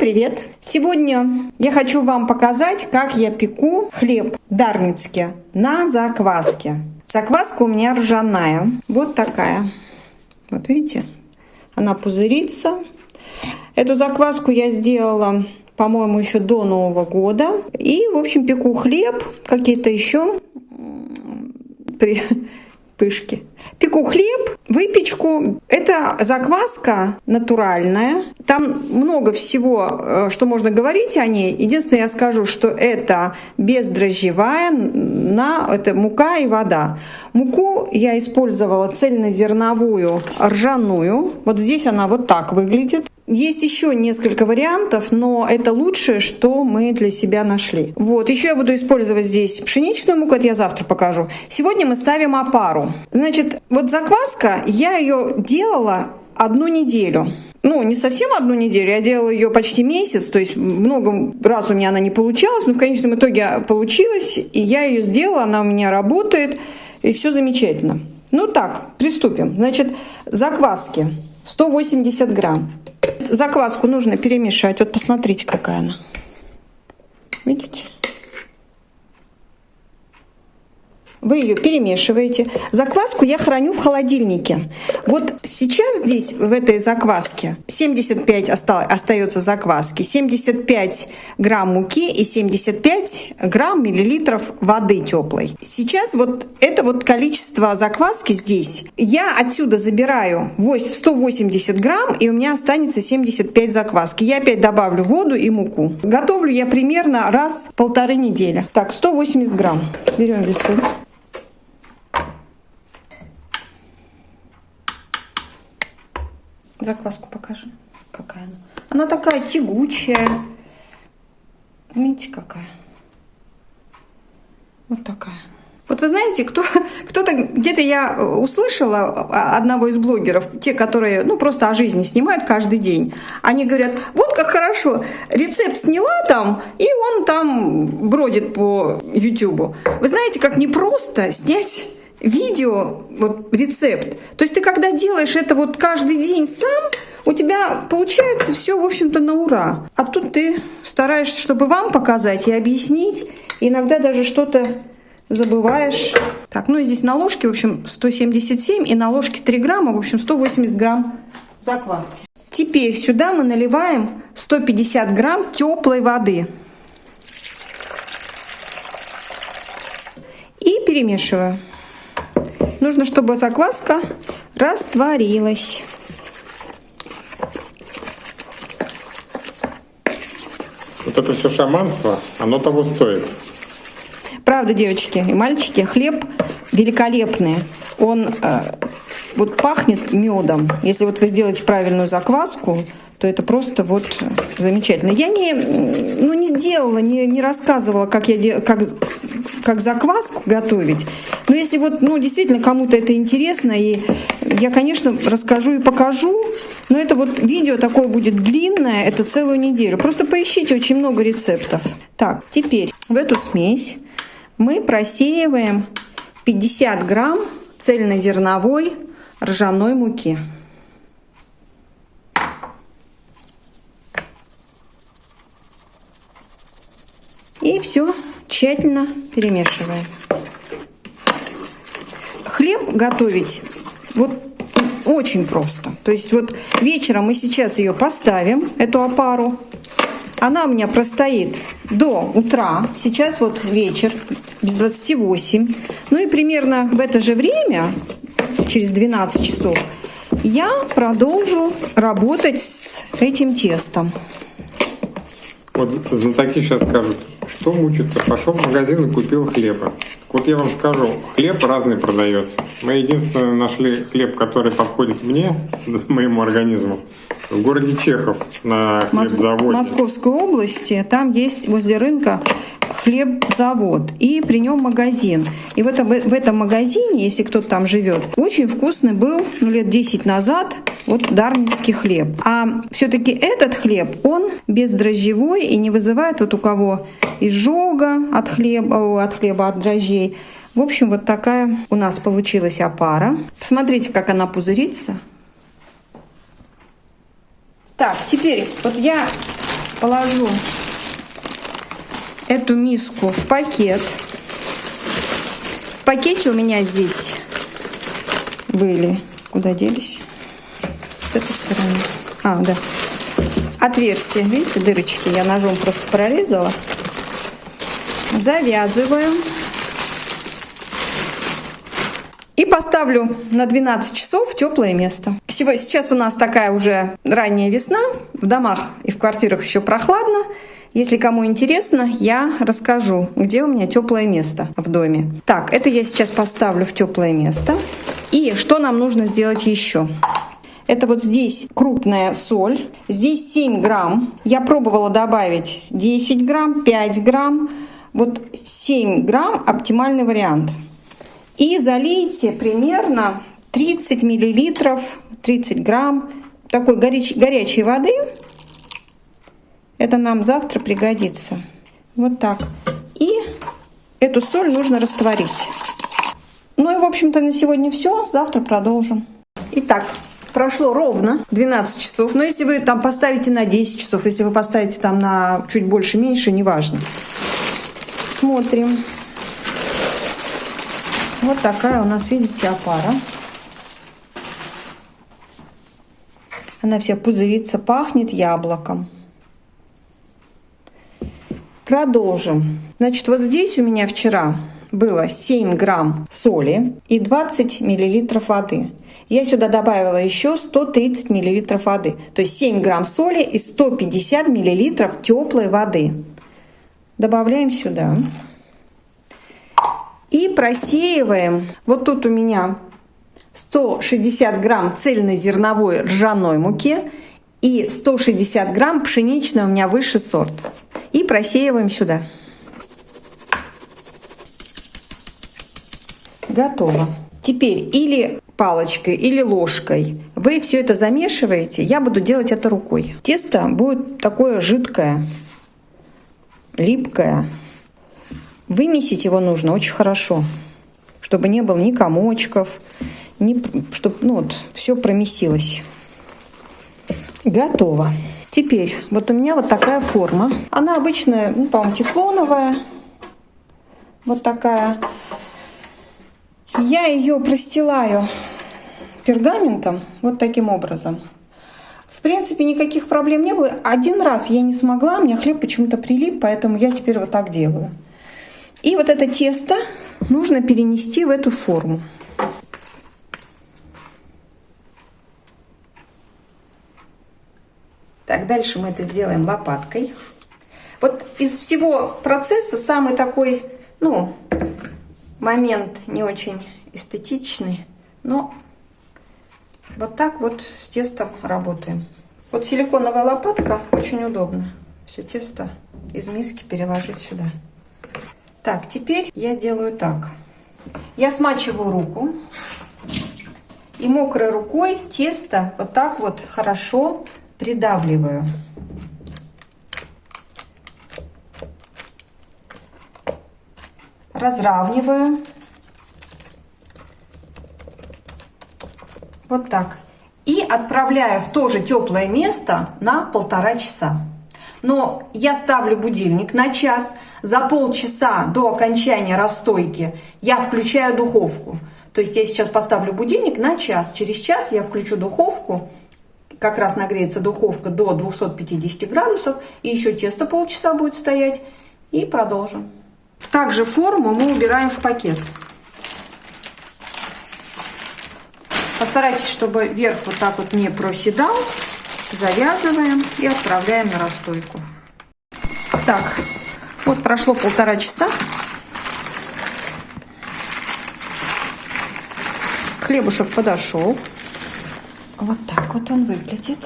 привет! Сегодня я хочу вам показать, как я пеку хлеб дарницкий на закваске. Закваска у меня ржаная, вот такая. Вот видите, она пузырится. Эту закваску я сделала, по-моему, еще до Нового года. И, в общем, пеку хлеб, какие-то еще пышки. Пеку хлеб, выпечку. Это закваска натуральная. Там много всего, э, что можно говорить о ней. Единственное, я скажу, что это бездрожжевая, на, это мука и вода. Муку я использовала цельнозерновую ржаную. Вот здесь она вот так выглядит. Есть еще несколько вариантов, но это лучшее, что мы для себя нашли. Вот, еще я буду использовать здесь пшеничную муку, это я завтра покажу. Сегодня мы ставим опару. Значит, вот закваска, я ее делала одну неделю. Ну, не совсем одну неделю, я делала ее почти месяц, то есть много раз у меня она не получалась, но в конечном итоге получилась, и я ее сделала, она у меня работает, и все замечательно. Ну так, приступим. Значит, закваски 180 грамм. Закваску нужно перемешать. Вот посмотрите, какая она. Видите? Вы ее перемешиваете. Закваску я храню в холодильнике. Вот сейчас здесь, в этой закваске, 75 остается закваски, 75 грамм муки и 75 грамм миллилитров воды теплой. Сейчас вот это вот количество закваски здесь. Я отсюда забираю 180 грамм, и у меня останется 75 закваски. Я опять добавлю воду и муку. Готовлю я примерно раз в полторы недели. Так, 180 грамм. Берем весы. Закваску покажи. Какая она. Она такая тягучая. Видите, какая. Вот такая. Вот вы знаете, кто, кто-то, где-то я услышала одного из блогеров, те, которые, ну, просто о жизни снимают каждый день. Они говорят, вот как хорошо, рецепт сняла там, и он там бродит по YouTube. Вы знаете, как непросто снять видео, вот рецепт. То есть ты когда делаешь это вот каждый день сам, у тебя получается все, в общем-то, на ура. А тут ты стараешься, чтобы вам показать и объяснить. Иногда даже что-то забываешь. Так, ну и здесь на ложке, в общем, 177, и на ложке 3 грамма, в общем, 180 грамм закваски. Теперь сюда мы наливаем 150 грамм теплой воды. И перемешиваю. Нужно, чтобы закваска растворилась. Вот это все шаманство, оно того стоит. Правда, девочки и мальчики, хлеб великолепный. Он э, вот пахнет медом. Если вот вы сделаете правильную закваску, то это просто вот замечательно. Я не, ну, не делала, не, не рассказывала, как, я де, как, как закваску готовить. Но если вот, ну, действительно кому-то это интересно, и я, конечно, расскажу и покажу, но это вот видео такое будет длинное, это целую неделю. Просто поищите очень много рецептов. Так, теперь в эту смесь мы просеиваем 50 грамм цельнозерновой ржаной муки. И все тщательно перемешиваем. Хлеб готовить вот очень просто. То есть вот вечером мы сейчас ее поставим, эту опару. Она у меня простоит до утра. Сейчас вот вечер, без 28. Ну и примерно в это же время, через 12 часов, я продолжу работать с этим тестом. Вот знатоки сейчас скажут, что мучиться? Пошел в магазин и купил хлеба. Вот я вам скажу, хлеб разный продается. Мы единственное нашли хлеб, который подходит мне, моему организму, в городе Чехов на хлебзаводе. В Московской области, там есть возле рынка хлебзавод, и при нем магазин. И в этом, в этом магазине, если кто-то там живет, очень вкусный был, ну, лет 10 назад, вот дарницкий хлеб. А все-таки этот хлеб, он бездрожжевой и не вызывает вот у кого изжога от хлеба, от хлеба, от дрожжей. В общем, вот такая у нас получилась опара. Посмотрите, как она пузырится. Так, теперь вот я положу эту миску в пакет. В пакете у меня здесь были. Куда делись? С этой стороны. А, да. Отверстие. Видите, дырочки я ножом просто прорезала. Завязываем. И поставлю на 12 часов в теплое место. Сейчас у нас такая уже ранняя весна. В домах и в квартирах еще прохладно. Если кому интересно, я расскажу, где у меня теплое место в доме. Так, это я сейчас поставлю в теплое место. И что нам нужно сделать еще? Это вот здесь крупная соль. Здесь 7 грамм. Я пробовала добавить 10 грамм, 5 грамм. Вот 7 грамм оптимальный вариант. И залейте примерно 30 миллилитров, 30 грамм такой горяч, горячей воды это нам завтра пригодится. Вот так. И эту соль нужно растворить. Ну и, в общем-то, на сегодня все. Завтра продолжим. Итак, прошло ровно 12 часов. Но если вы там поставите на 10 часов, если вы поставите там на чуть больше, меньше, неважно. Смотрим. Вот такая у нас, видите, опара. Она вся пузырится, пахнет яблоком. Продолжим. Значит, вот здесь у меня вчера было 7 грамм соли и 20 миллилитров воды. Я сюда добавила еще 130 миллилитров воды. То есть 7 грамм соли и 150 миллилитров теплой воды. Добавляем сюда. И просеиваем. Вот тут у меня 160 грамм цельнозерновой ржаной муки и 160 грамм пшеничной у меня высший сорт и просеиваем сюда. Готово. Теперь или палочкой, или ложкой вы все это замешиваете. Я буду делать это рукой. Тесто будет такое жидкое, липкое. Вымесить его нужно очень хорошо, чтобы не было ни комочков, ни, чтобы ну, вот, все промесилось. Готово. Теперь, вот у меня вот такая форма. Она обычная, ну, по-моему, тефлоновая. Вот такая. Я ее простилаю пергаментом вот таким образом. В принципе, никаких проблем не было. Один раз я не смогла, у меня хлеб почему-то прилип, поэтому я теперь вот так делаю. И вот это тесто нужно перенести в эту форму. Дальше мы это сделаем лопаткой. Вот из всего процесса самый такой, ну, момент не очень эстетичный, но вот так вот с тестом работаем. Вот силиконовая лопатка очень удобно. Все тесто из миски переложить сюда. Так, теперь я делаю так. Я смачиваю руку. И мокрой рукой тесто вот так вот хорошо придавливаю. Разравниваю. Вот так. И отправляю в то же теплое место на полтора часа. Но я ставлю будильник на час. За полчаса до окончания расстойки я включаю духовку. То есть я сейчас поставлю будильник на час. Через час я включу духовку как раз нагреется духовка до 250 градусов. И еще тесто полчаса будет стоять. И продолжим. Также форму мы убираем в пакет. Постарайтесь, чтобы верх вот так вот не проседал. Завязываем и отправляем на расстойку. Так, вот прошло полтора часа. Хлебушек подошел. Вот так вот он выглядит.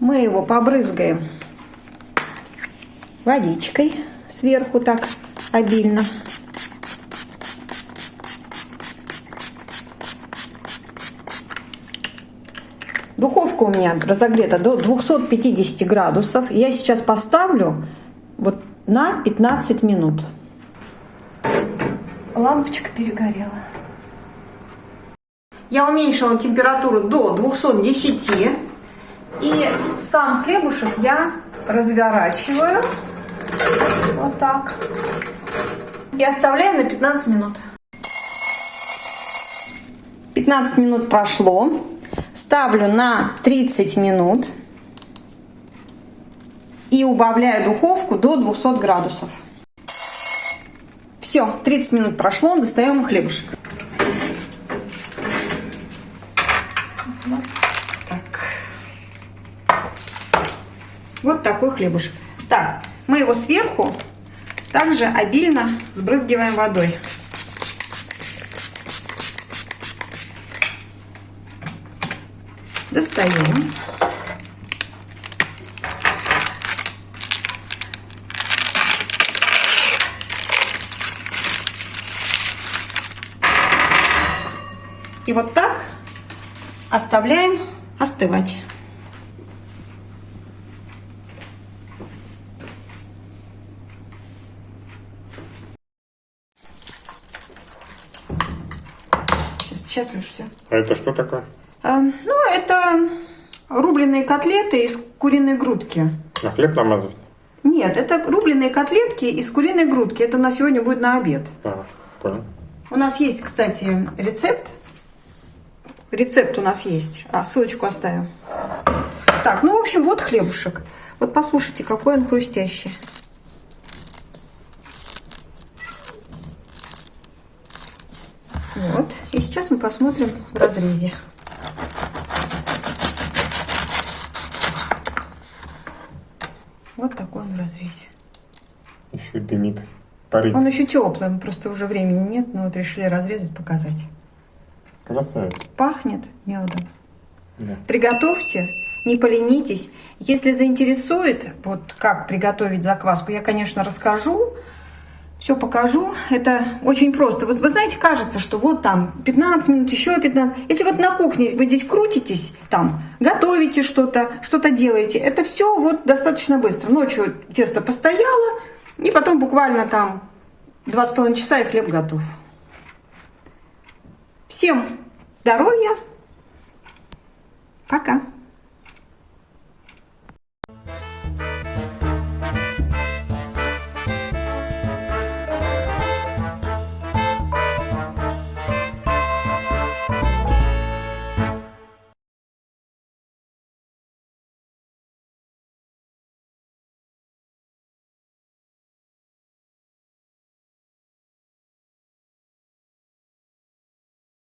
Мы его побрызгаем водичкой сверху так обильно. Духовка у меня разогрета до 250 градусов. Я сейчас поставлю вот на 15 минут. Лампочка перегорела. Я уменьшила температуру до 210. И сам хлебушек я разворачиваю вот так и оставляю на 15 минут. 15 минут прошло. Ставлю на 30 минут и убавляю духовку до 200 градусов. Все, 30 минут прошло, достаем хлебушек. Вот так. Вот такой хлебушек. Так, мы его сверху также обильно сбрызгиваем водой. Достаем. И вот так оставляем остывать. Сейчас, Леша, все. А это что такое? А, ну, это рубленые котлеты из куриной грудки. На хлеб намазывать? Нет, это рубленые котлетки из куриной грудки. Это у нас сегодня будет на обед. А, понял. У нас есть, кстати, рецепт. Рецепт у нас есть. А, ссылочку оставим. Так, ну, в общем, вот хлебушек. Вот послушайте, какой он хрустящий. Вот. И сейчас мы посмотрим в разрезе. Вот такой он в разрезе. Еще дымит. Парит. Он еще теплый, просто уже времени нет, но вот решили разрезать, показать. Красавец. Пахнет медом. Да. Приготовьте, не поленитесь. Если заинтересует, вот как приготовить закваску, я, конечно, расскажу, все покажу. Это очень просто. Вот вы знаете, кажется, что вот там 15 минут, еще 15. Если вот на кухне вы здесь крутитесь, там готовите что-то, что-то делаете, это все вот достаточно быстро. Ночью тесто постояло, и потом буквально там два с половиной часа и хлеб готов. Всем здоровья. Пока.